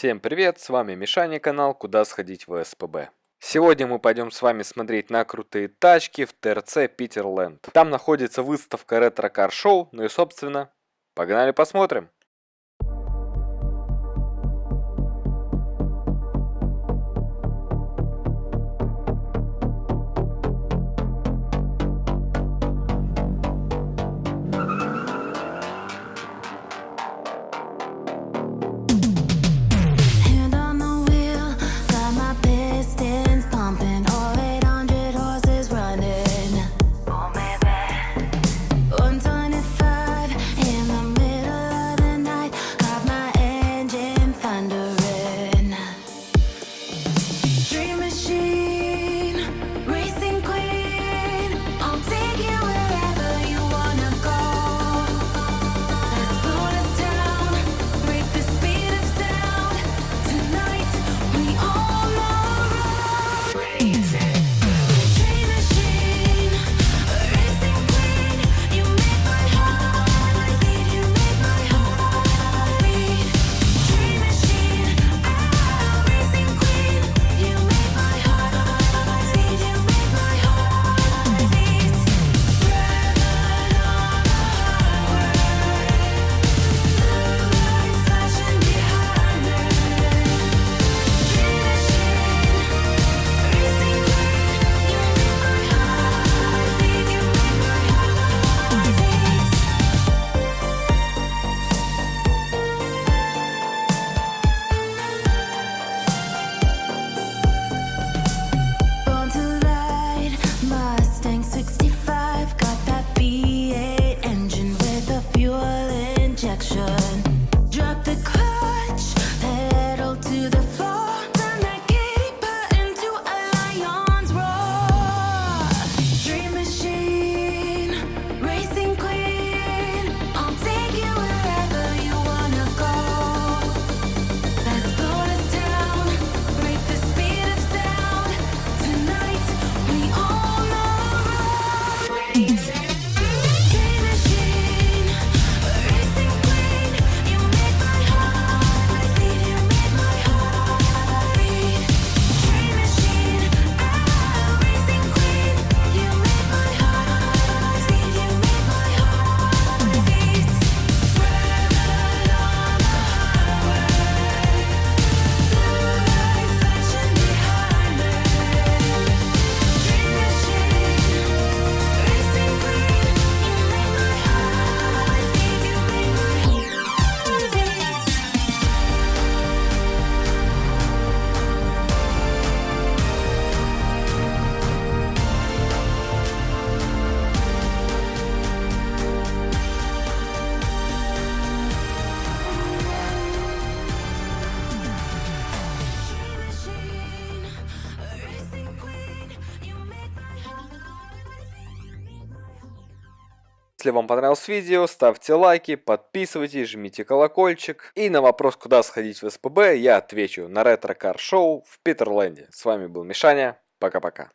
Всем привет, с вами Мишаня, канал «Куда сходить в СПБ». Сегодня мы пойдем с вами смотреть на крутые тачки в ТРЦ Питерленд. Там находится выставка ретро кар шоу, ну и собственно, погнали посмотрим. Если вам понравилось видео, ставьте лайки, подписывайтесь, жмите колокольчик. И на вопрос, куда сходить в СПБ, я отвечу на ретро-кар шоу в Питерленде. С вами был Мишаня. Пока-пока.